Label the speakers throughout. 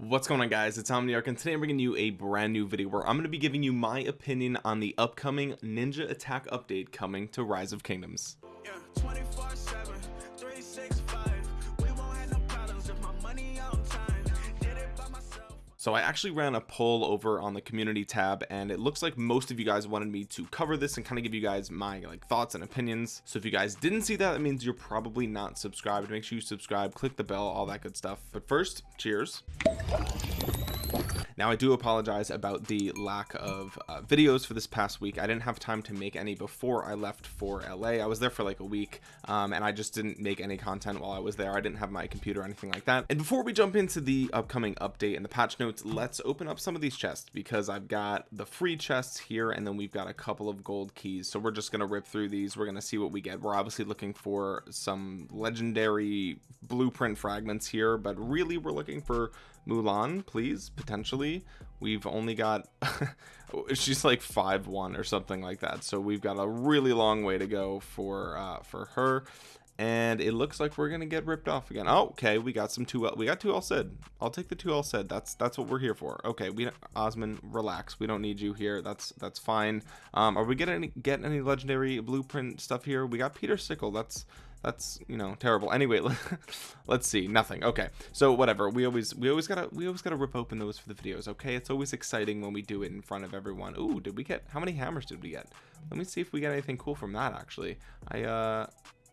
Speaker 1: what's going on guys? It's omniarch and today i'm bringing you a brand new video where i'm going to be giving you my opinion on the upcoming ninja attack update coming to rise of kingdoms. Yeah, so I actually ran a poll over on the community tab and it looks like most of you guys wanted me to cover this and kind of give you guys my like thoughts and opinions. So if you guys didn't see that that means you're probably not subscribed. Make sure you subscribe click the bell all that good stuff. But first cheers now I do apologize about the lack of uh, videos for this past week. I didn't have time to make any before I left for LA I was there for like a week um, and I just didn't make any content while I was there. I didn't have my computer or anything like that. And before we jump into the upcoming update and the patch notes let's open up some of these chests because I've got the free chests here and then we've got a couple of gold keys. So we're just gonna rip through these. We're gonna see what we get. We're obviously looking for some legendary blueprint fragments here but really we're looking for Mulan please potentially. We've only got she's like five one or something like that. So we've got a really long way to go for uh for her. And it looks like we're gonna get ripped off again. Oh, okay we got some two we got two all said. I'll take the two all said. That's that's what we're here for. Okay we osman relax. We don't need you here. That's that's fine. Um are we getting any getting any legendary blueprint stuff here? We got peter sickle. That's that's you know terrible. Anyway let's see. Nothing. Okay. So whatever. We always we always gotta we always gotta rip open those for the videos okay? It's always exciting when we do it in front of everyone. Ooh, did we get how many hammers did we get? Let me see if we get anything cool from that actually. I uh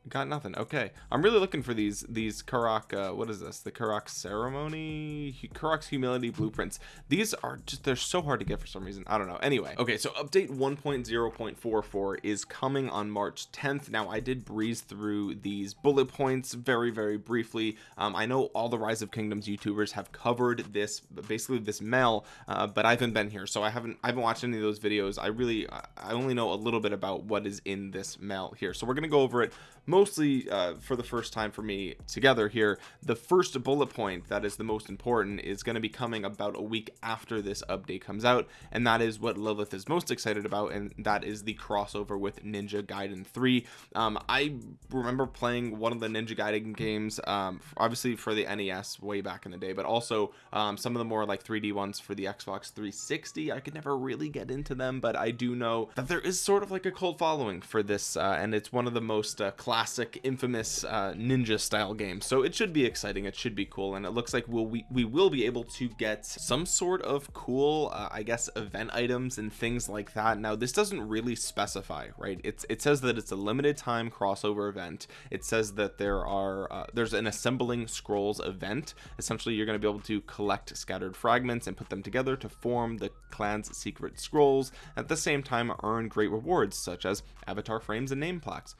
Speaker 1: got nothing. Okay. I'm really looking for these these karak uh, what is this? The karak ceremony? Karuak's humility blueprints. These are just they're so hard to get for some reason. I don't know. Anyway. Okay so update 1.0.44 is coming on march 10th now i did breeze through these bullet points very very briefly. Um, i know all the rise of kingdoms youtubers have covered this basically this mail uh, but i haven't been here so i haven't i haven't watched any of those videos. I really i only know a little bit about what is in this mail here. So we're gonna go over it mostly uh, for the first time for me together here the first bullet point that is the most important is going to be coming about a week after this update comes out and that is what Lilith is most excited about and that is the crossover with Ninja Gaiden 3 um, I remember playing one of the Ninja Gaiden games um, obviously for the NES way back in the day but also um, some of the more like 3d ones for the Xbox 360 I could never really get into them but I do know that there is sort of like a cult following for this uh, and it's one of the most uh, classic infamous uh, ninja style game. So it should be exciting it should be cool and it looks like we'll, we, we will be able to get some sort of cool uh, I guess event items and things like that. Now this doesn't really specify right? It's it says that it's a limited time crossover event. It says that there are uh, there's an assembling scrolls event. Essentially you're going to be able to collect scattered fragments and put them together to form the clan's secret scrolls at the same time earn great rewards such as avatar frames and name plaques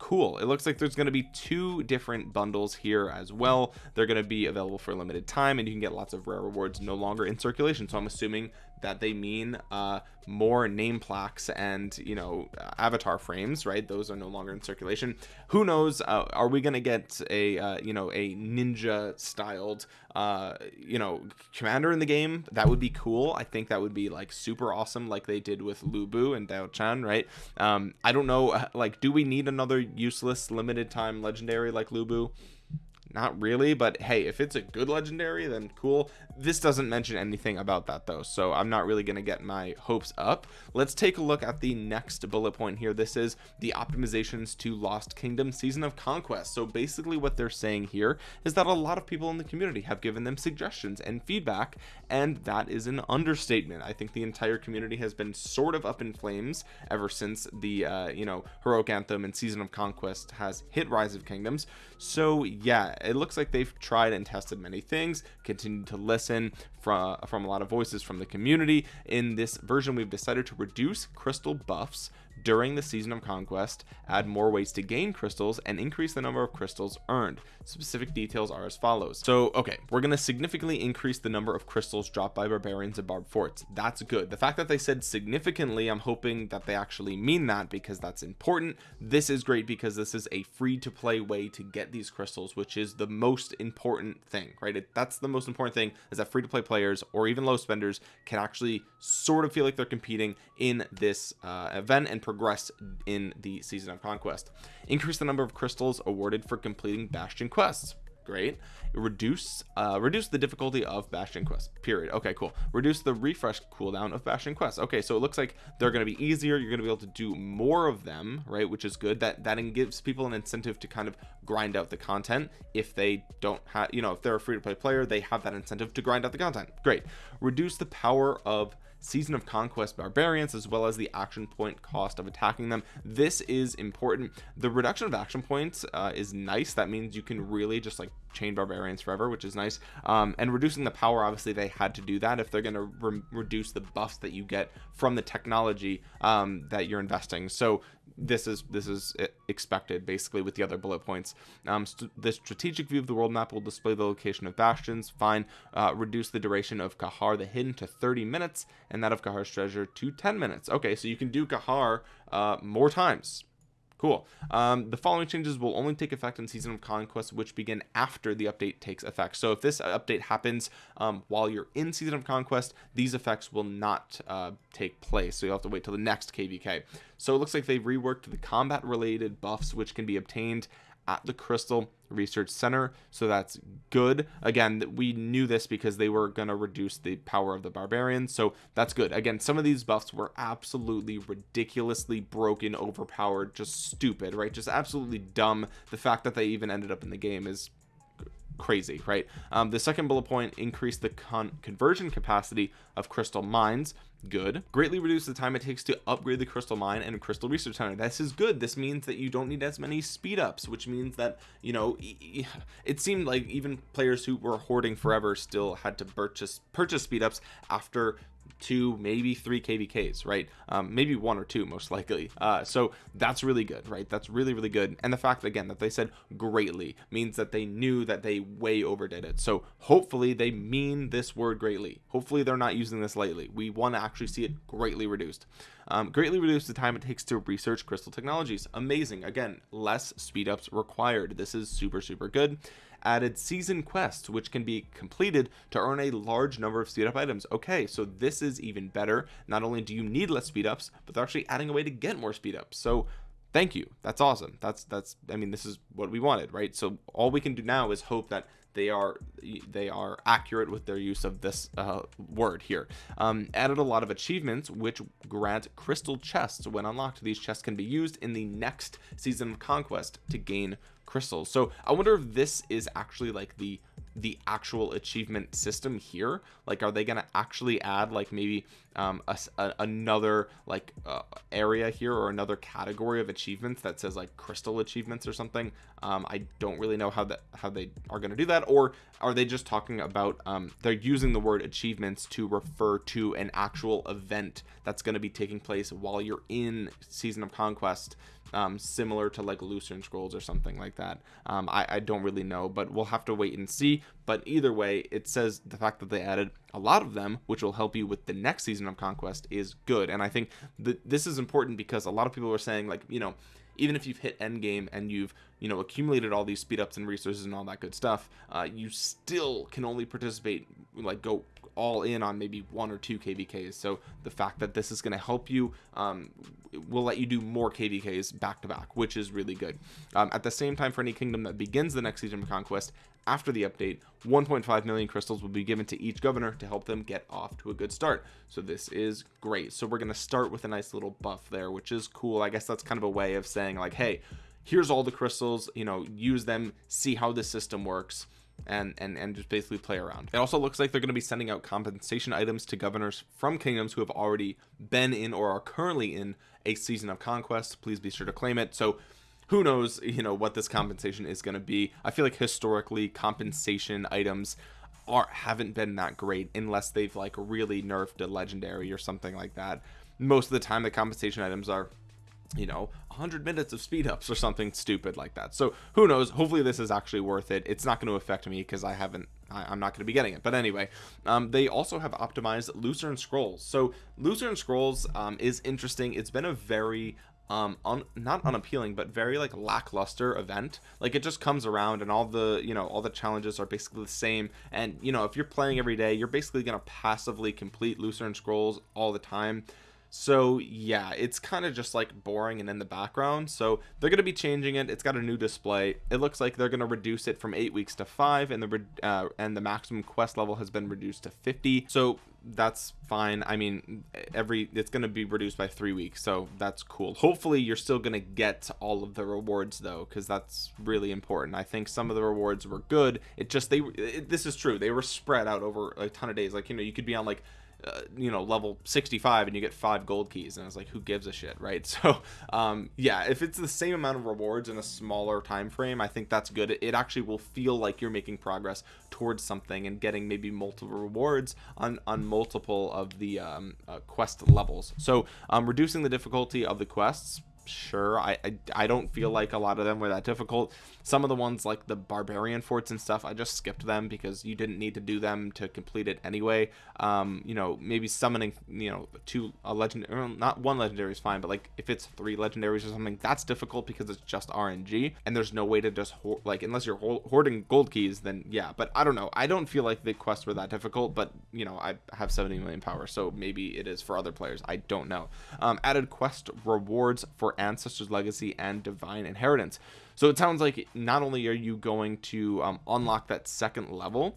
Speaker 1: cool. It looks like there's going to be two different bundles here as well. They're going to be available for a limited time and you can get lots of rare rewards no longer in circulation. So i'm assuming that they mean uh, more name plaques and you know avatar frames right? Those are no longer in circulation. Who knows uh, are we gonna get a uh, you know a ninja styled uh, you know commander in the game? That would be cool. I think that would be like super awesome like they did with Lu Bu and Diaochan right? Um, I don't know uh, like do we need another useless limited time legendary like Lu Bu? Not really but hey if it's a good legendary then cool this doesn't mention anything about that though so i'm not really going to get my hopes up. Let's take a look at the next bullet point here. This is the optimizations to lost kingdom season of conquest. So basically what they're saying here is that a lot of people in the community have given them suggestions and feedback and that is an understatement. I think the entire community has been sort of up in flames ever since the uh you know heroic anthem and season of conquest has hit rise of kingdoms. So yeah it looks like they've tried and tested many things continued to listen from from a lot of voices from the community. In this version we've decided to reduce crystal buffs during the season of conquest add more ways to gain crystals and increase the number of crystals earned. Specific details are as follows. So okay we're going to significantly increase the number of crystals dropped by barbarians and barb forts. That's good. The fact that they said significantly i'm hoping that they actually mean that because that's important. This is great because this is a free to play way to get these crystals which is the most important thing right? It, that's the most important thing is that free to play players or even low spenders can actually sort of feel like they're competing in this uh, event and progress in the season of conquest. Increase the number of crystals awarded for completing bastion quests. Great. Reduce uh reduce the difficulty of bastion quest period. Okay cool. Reduce the refresh cooldown of bastion quest okay so it looks like they're going to be easier. You're going to be able to do more of them right which is good. That that gives people an incentive to kind of grind out the content if they don't have you know if they're a free-to-play player they have that incentive to grind out the content. Great. Reduce the power of season of conquest barbarians as well as the action point cost of attacking them. This is important. The reduction of action points uh, is nice. That means you can really just like chain barbarians forever which is nice. Um, and reducing the power obviously they had to do that if they're going to re reduce the buffs that you get from the technology um, that you're investing. So this is this is expected basically with the other bullet points. Um, st the strategic view of the world map will display the location of bastions. Fine. Uh, reduce the duration of Kahar the hidden to 30 minutes and that of Kahar's treasure to 10 minutes. Okay so you can do Kahar uh, more times cool. Um, the following changes will only take effect in season of conquest which begin after the update takes effect. So if this update happens um, while you're in season of conquest these effects will not uh, take place. So you'll have to wait till the next kvk so it looks like they've reworked the combat related buffs which can be obtained at the Crystal Research Center. So that's good. Again, we knew this because they were going to reduce the power of the barbarians. So that's good. Again, some of these buffs were absolutely ridiculously broken, overpowered, just stupid, right? Just absolutely dumb. The fact that they even ended up in the game is crazy right? Um, the second bullet point increase the con conversion capacity of crystal mines. Good. Greatly reduce the time it takes to upgrade the crystal mine and crystal research center. This is good. This means that you don't need as many speed ups which means that you know it seemed like even players who were hoarding forever still had to purchase purchase speed ups after two maybe three kvks right? Um, maybe one or two most likely. Uh, so that's really good right? That's really really good. And the fact again that they said greatly means that they knew that they way overdid it. So hopefully they mean this word greatly. Hopefully they're not using this lightly. We want to actually see it greatly reduced. Um, greatly reduce the time it takes to research crystal technologies. Amazing. Again less speed ups required. This is super super good added season quests which can be completed to earn a large number of speed up items. Okay so this is even better. Not only do you need less speed ups but they're actually adding a way to get more speed ups. So thank you. That's awesome. That's that's i mean this is what we wanted right? So all we can do now is hope that they are they are accurate with their use of this uh, word here. Um, added a lot of achievements which grant crystal chests. When unlocked these chests can be used in the next season of conquest to gain crystals. So i wonder if this is actually like the the actual achievement system here. Like are they gonna actually add like maybe um a, a, another like uh, area here or another category of achievements that says like crystal achievements or something? Um i don't really know how that how they are to do that. Or are they just talking about um they're using the word achievements to refer to an actual event that's going to be taking place while you're in season of conquest um, similar to like Lucerne Scrolls or something like that. Um, I, I don't really know, but we'll have to wait and see. But either way, it says the fact that they added a lot of them, which will help you with the next season of Conquest, is good. And I think that this is important because a lot of people are saying, like, you know, even if you've hit end game and you've you know accumulated all these speed ups and resources and all that good stuff uh, you still can only participate like go all in on maybe one or two kvks so the fact that this is going to help you um, will let you do more kvks back to back which is really good. Um, at the same time for any kingdom that begins the next season of conquest after the update 1.5 million crystals will be given to each governor to help them get off to a good start. So this is great. So we're going to start with a nice little buff there which is cool. I guess that's kind of a way of saying like hey here's all the crystals you know use them see how the system works and and and just basically play around. It also looks like they're going to be sending out compensation items to governors from kingdoms who have already been in or are currently in a season of conquest. Please be sure to claim it. So who knows you know what this compensation is going to be. I feel like historically compensation items are haven't been that great unless they've like really nerfed a legendary or something like that. Most of the time the compensation items are you know 100 minutes of speed ups or something stupid like that. So who knows? Hopefully this is actually worth it. It's not going to affect me because i haven't I, am not going to be getting it. But anyway um, they also have optimized lucerne scrolls. So lucerne scrolls um, is interesting. It's been a very um un, not unappealing but very like lackluster event. Like it just comes around and all the you know all the challenges are basically the same. And you know if you're playing every day you're basically going to passively complete lucerne scrolls all the time so yeah it's kind of just like boring and in the background. So they're going to be changing it. It's got a new display. It looks like they're going to reduce it from eight weeks to five and the uh, and the maximum quest level has been reduced to 50 so that's fine. I mean every it's going to be reduced by three weeks so that's cool. Hopefully you're still going to get all of the rewards though because that's really important. I think some of the rewards were good. It just they it, this is true. They were spread out over a ton of days. Like you know you could be on like uh, you know level 65 and you get five gold keys. And i was like who gives a shit right? So um yeah if it's the same amount of rewards in a smaller time frame i think that's good. It, actually will feel like you're making progress towards something and getting maybe multiple rewards on on multiple of the um, uh, quest levels. So um reducing the difficulty of the quests sure I, I, I don't feel like a lot of them were that difficult. Some of the ones like the barbarian forts and stuff i just skipped them because you didn't need to do them to complete it anyway. Um you know maybe summoning you know two a legend not one legendary is fine but like if it's three legendaries or something that's difficult because it's just rng and there's no way to just like unless you're hoarding gold keys then yeah but i don't know. I don't feel like the quests were that difficult but you know i have 70 million power so maybe it is for other players. I don't know. Um added quest rewards for ancestors legacy and divine inheritance. So it sounds like not only are you going to um, unlock that second level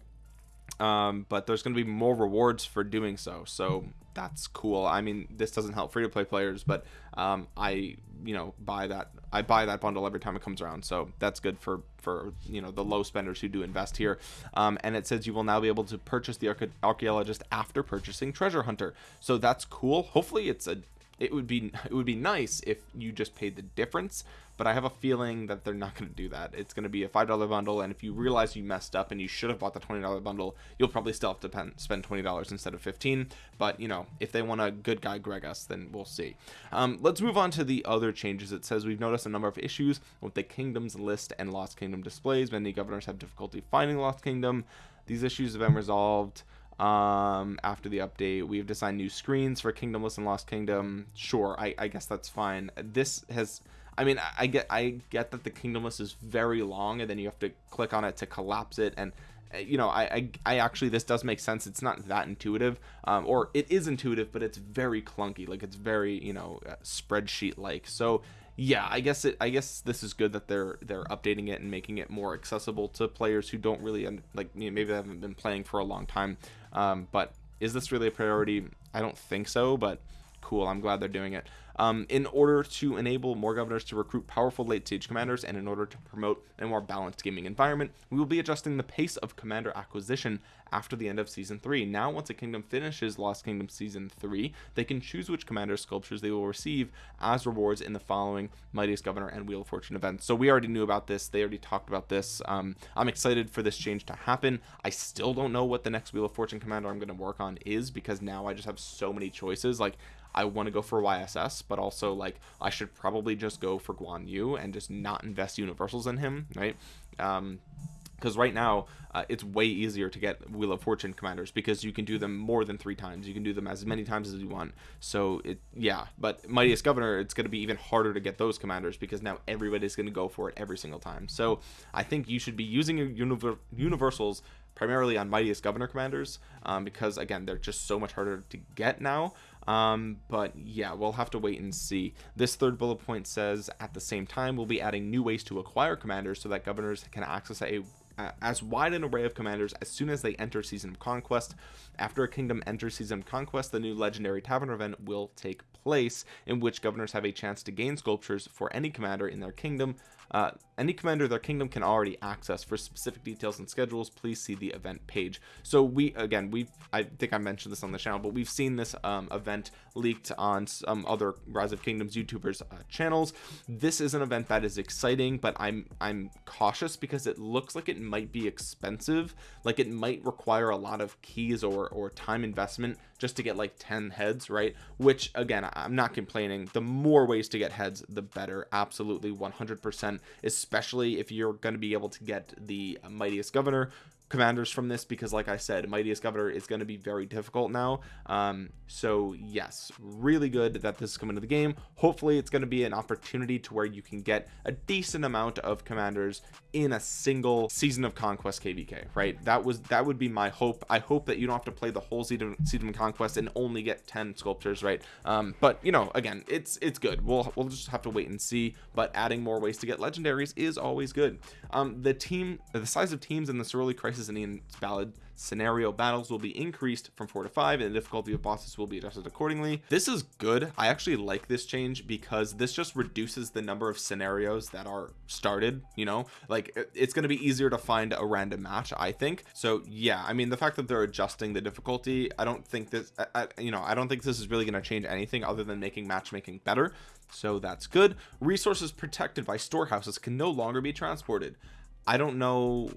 Speaker 1: um, but there's going to be more rewards for doing so. So that's cool. I mean this doesn't help free to play players but um, i you know buy that i buy that bundle every time it comes around. So that's good for for you know the low spenders who do invest here. Um, and it says you will now be able to purchase the archaeologist after purchasing treasure hunter. So that's cool. Hopefully it's a it would be it would be nice if you just paid the difference but i have a feeling that they're not going to do that. It's going to be a five dollar bundle and if you realize you messed up and you should have bought the 20 dollar bundle you'll probably still have to pen, spend 20 dollars instead of 15 but you know if they want a good guy gregus then we'll see. Um, let's move on to the other changes. It says we've noticed a number of issues with the kingdoms list and lost kingdom displays. Many governors have difficulty finding lost kingdom. These issues have been resolved um after the update we've designed new screens for kingdoms list and lost kingdom. Sure i i guess that's fine. This has i mean I, I get i get that the kingdoms list is very long and then you have to click on it to collapse it and uh, you know I, I i actually this does make sense. It's not that intuitive um or it is intuitive but it's very clunky. Like it's very you know uh, spreadsheet like so yeah i guess it i guess this is good that they're they're updating it and making it more accessible to players who don't really like you know, maybe they haven't been playing for a long time. Um, but is this really a priority? I don't think so but cool. I'm glad they're doing it um, in order to enable more governors to recruit powerful late stage commanders and in order to promote a more balanced gaming environment we will be adjusting the pace of commander acquisition after the end of season 3 now once a kingdom finishes lost kingdom season 3 they can choose which commander sculptures they will receive as rewards in the following mightiest governor and wheel of fortune events. So we already knew about this. They already talked about this. Um, i'm excited for this change to happen. I still don't know what the next wheel of fortune commander i'm going to work on is because now i just have so many choices. Like I want to go for YSS, but also like I should probably just go for Guan Yu and just not invest universals in him, right? Um, because right now uh, it's way easier to get wheel of fortune commanders because you can do them more than three times. You can do them as many times as you want. So it yeah but mightiest governor it's going to be even harder to get those commanders because now everybody's going to go for it every single time. So i think you should be using your univer universals primarily on mightiest governor commanders um, because again they're just so much harder to get now. Um, but yeah we'll have to wait and see. This third bullet point says at the same time we'll be adding new ways to acquire commanders so that governors can access a as wide an array of commanders as soon as they enter season of conquest. After a kingdom enters season of conquest the new legendary tavern event will take place in which governors have a chance to gain sculptures for any commander in their kingdom uh, any commander their kingdom can already access for specific details and schedules. Please see the event page. So we again we i think i mentioned this on the channel but we've seen this um, event leaked on some other rise of kingdoms youtubers uh, channels. This is an event that is exciting but i'm i'm cautious because it looks like it might be expensive. Like it might require a lot of keys or or time investment just to get like 10 heads right? Which again i'm not complaining. The more ways to get heads the better. Absolutely 100 percent especially if you're going to be able to get the mightiest governor commanders from this because like i said mightiest governor is going to be very difficult now. Um so yes really good that this is coming to the game. Hopefully it's going to be an opportunity to where you can get a decent amount of commanders in a single season of conquest kvk right? That was that would be my hope. I hope that you don't have to play the whole season season of conquest and only get 10 sculptures right? Um but you know again it's it's good. We'll we'll just have to wait and see. But adding more ways to get legendaries is always good. Um the team the size of teams in the Soroli crisis and Ian ballad scenario battles will be increased from four to five and the difficulty of bosses will be adjusted accordingly. This is good. I actually like this change because this just reduces the number of scenarios that are started you know? Like it's going to be easier to find a random match i think. So yeah i mean the fact that they're adjusting the difficulty i don't think this I, you know i don't think this is really going to change anything other than making matchmaking better. So that's good. Resources protected by storehouses can no longer be transported. I don't know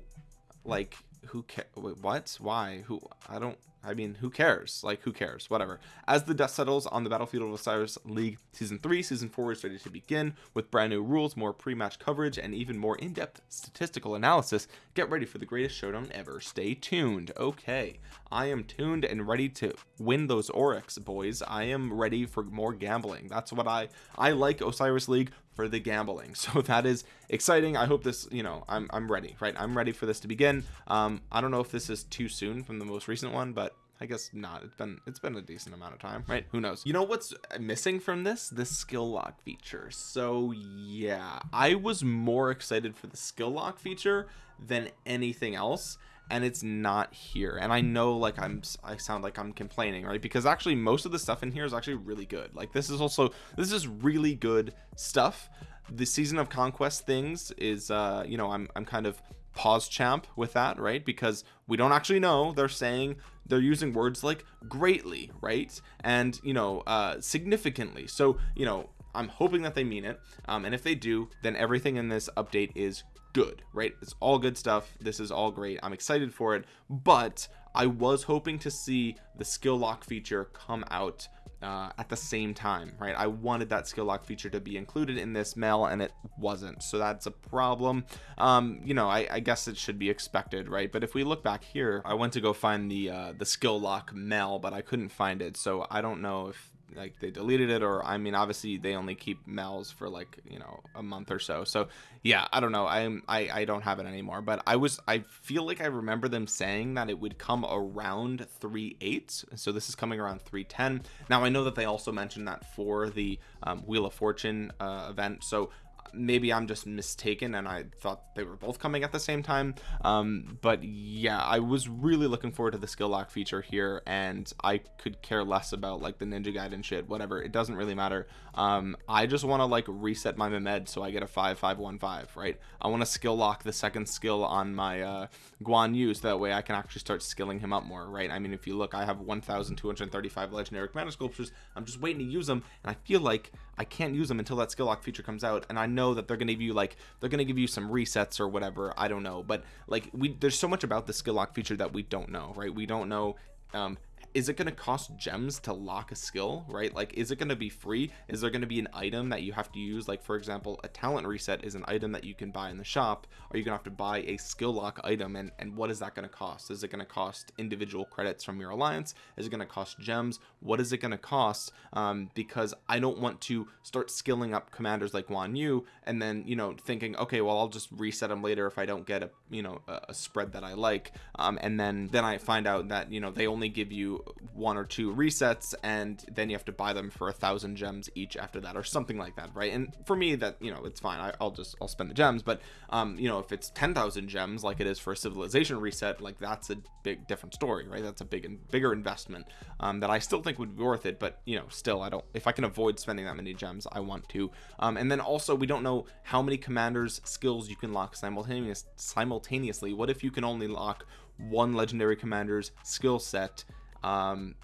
Speaker 1: like who ca- what? Why? Who i don't i mean who cares? Like who cares? Whatever. As the dust settles on the battlefield of osiris league season 3 season 4 is ready to begin with brand new rules more pre-match coverage and even more in-depth statistical analysis. Get ready for the greatest showdown ever. Stay tuned. Okay. I am tuned and ready to win those oryx boys. I am ready for more gambling. That's what i i like osiris league for the gambling so that is exciting i hope this you know i'm, I'm ready right i'm ready for this to begin um i don't know if this is too soon from the most recent one but I guess not. It's been it's been a decent amount of time, right? Who knows? You know what's missing from this? The skill lock feature. So yeah, I was more excited for the skill lock feature than anything else and it's not here. And i know like i'm i sound like i'm complaining right? Because actually most of the stuff in here is actually really good. Like this is also this is really good stuff. The season of conquest things is uh you know i'm i'm kind of pause champ with that right? Because we don't actually know. They're saying they're using words like greatly right? And you know uh significantly. So you know i'm hoping that they mean it. Um and if they do then everything in this update is good right? It's all good stuff. This is all great. I'm excited for it. But i was hoping to see the skill lock feature come out uh, at the same time right? I wanted that skill lock feature to be included in this mail and it wasn't. So that's a problem. Um you know I, I guess it should be expected right? But if we look back here I went to go find the uh the skill lock mail but I couldn't find it. So I don't know if like they deleted it or I mean obviously they only keep mails for like you know a month or so. So yeah I don't know. I'm I, I don't have it anymore. But I was I feel like I remember them saying that it would come around 3 8 so this is coming around 310 now I know that they also mentioned that for the um, Wheel of Fortune uh, event. So maybe I'm just mistaken and I thought they were both coming at the same time. Um but yeah I was really looking forward to the skill lock feature here and I could care less about like the ninja guide and shit whatever it doesn't really matter. Um I just want to like reset my Mehmed so I get a 5515 right? I want to skill lock the second skill on my uh Guan Yu so that way I can actually start skilling him up more right? I mean if you look I have 1235 legendary commander sculptures. I'm just waiting to use them and I feel like I can't use them until that skill lock feature comes out and I know that they're gonna give you like they're gonna give you some resets or whatever I don't know but like we there's so much about the skill lock feature that we don't know right? We don't know um is it going to cost gems to lock a skill right? Like is it going to be free? Is there going to be an item that you have to use? Like for example a talent reset is an item that you can buy in the shop. Are you gonna have to buy a skill lock item? And and what is that going to cost? Is it going to cost individual credits from your alliance? Is it going to cost gems? What is it going to cost? Um because i don't want to start skilling up commanders like Guan Yu and then you know thinking okay well i'll just reset them later if i don't get a you know a, spread that i like. Um and then then i find out that you know they only give you one or two resets and then you have to buy them for a thousand gems each after that or something like that right? And for me that you know it's fine. I, will just I'll spend the gems. But um you know if it's 10,000 gems like it is for a civilization reset like that's a big different story right? That's a big and bigger investment um that I still think would be worth it. But you know still I don't if I can avoid spending that many gems I want to. Um and then also we don't know how many commanders skills you can lock simultaneous simultaneously. What if you can only lock one legendary commander's skill set um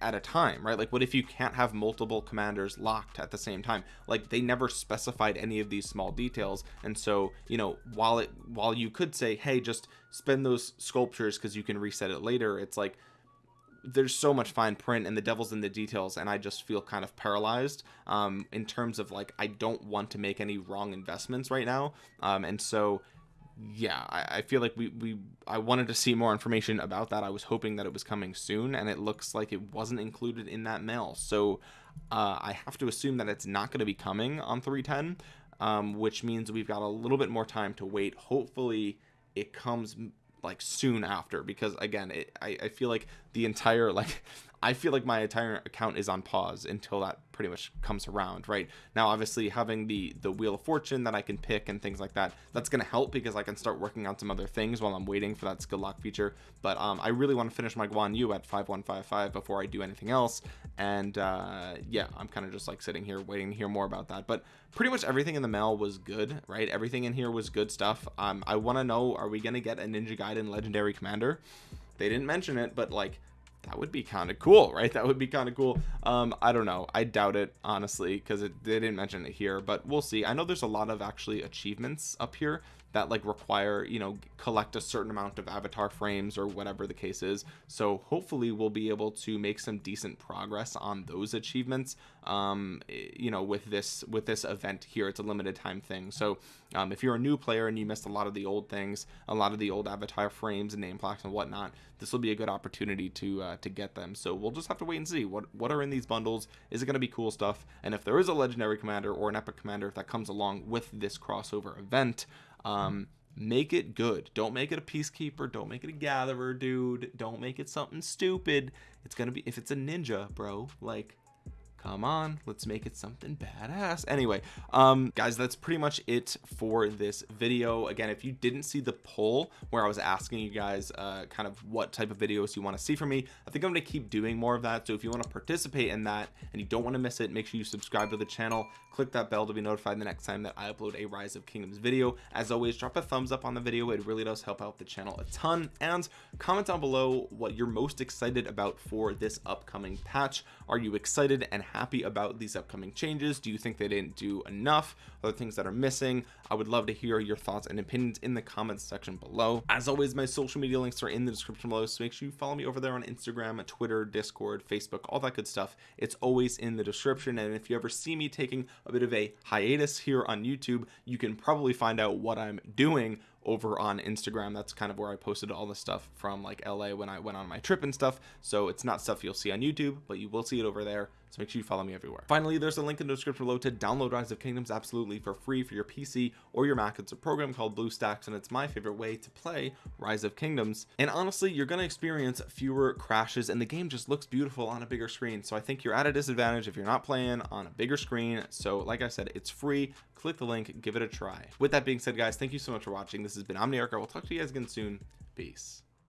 Speaker 1: at a time right? Like what if you can't have multiple commanders locked at the same time? Like they never specified any of these small details. And so you know while it while you could say hey just spend those sculptures because you can reset it later it's like there's so much fine print and the devil's in the details and i just feel kind of paralyzed um in terms of like i don't want to make any wrong investments right now. Um and so yeah I, I, feel like we we i wanted to see more information about that. I was hoping that it was coming soon and it looks like it wasn't included in that mail. So uh, i have to assume that it's not going to be coming on 310 um, which means we've got a little bit more time to wait. Hopefully it comes like soon after because again it, I, I feel like the entire like I feel like my entire account is on pause until that pretty much comes around right? Now obviously having the the wheel of fortune that I can pick and things like that that's gonna help because I can start working on some other things while I'm waiting for that skill lock feature. But um, I really want to finish my Guan Yu at 5155 before I do anything else. And uh, yeah I'm kind of just like sitting here waiting to hear more about that. But pretty much everything in the mail was good right? Everything in here was good stuff. Um, I want to know are we gonna get a Ninja Gaiden legendary commander? They didn't mention it but like that would be kind of cool right? That would be kind of cool. Um i don't know. I doubt it honestly because they didn't mention it here but we'll see. I know there's a lot of actually achievements up here that like require you know collect a certain amount of avatar frames or whatever the case is. So hopefully we'll be able to make some decent progress on those achievements um you know with this with this event here. It's a limited time thing. So um, if you're a new player and you missed a lot of the old things a lot of the old avatar frames and name plaques and whatnot this will be a good opportunity to uh, to get them. So we'll just have to wait and see what what are in these bundles. Is it going to be cool stuff? And if there is a legendary commander or an epic commander that comes along with this crossover event um make it good. Don't make it a peacekeeper. Don't make it a gatherer dude. Don't make it something stupid. It's gonna be if it's a ninja bro like come on let's make it something badass. Anyway um guys that's pretty much it for this video. Again if you didn't see the poll where i was asking you guys uh kind of what type of videos you want to see from me i think i'm going to keep doing more of that. So if you want to participate in that and you don't want to miss it make sure you subscribe to the channel click that bell to be notified the next time that i upload a rise of kingdoms video. As always drop a thumbs up on the video. It really does help out the channel a ton. And comment down below what you're most excited about for this upcoming patch. Are you excited and happy about these upcoming changes? Do you think they didn't do enough? Other things that are missing? I would love to hear your thoughts and opinions in the comments section below. As always my social media links are in the description below so make sure you follow me over there on Instagram Twitter Discord Facebook all that good stuff. It's always in the description and if you ever see me taking a bit of a hiatus here on YouTube you can probably find out what I'm doing over on Instagram. That's kind of where I posted all the stuff from like LA when I went on my trip and stuff. So it's not stuff you'll see on YouTube but you will see it over there. So make sure you follow me everywhere. Finally there's a link in the description below to download rise of kingdoms absolutely for free for your pc or your mac. It's a program called bluestacks and it's my favorite way to play rise of kingdoms. And honestly you're going to experience fewer crashes and the game just looks beautiful on a bigger screen. So i think you're at a disadvantage if you're not playing on a bigger screen. So like i said it's free. Click the link give it a try. With that being said guys thank you so much for watching this has been omniarch i will talk to you guys again soon. Peace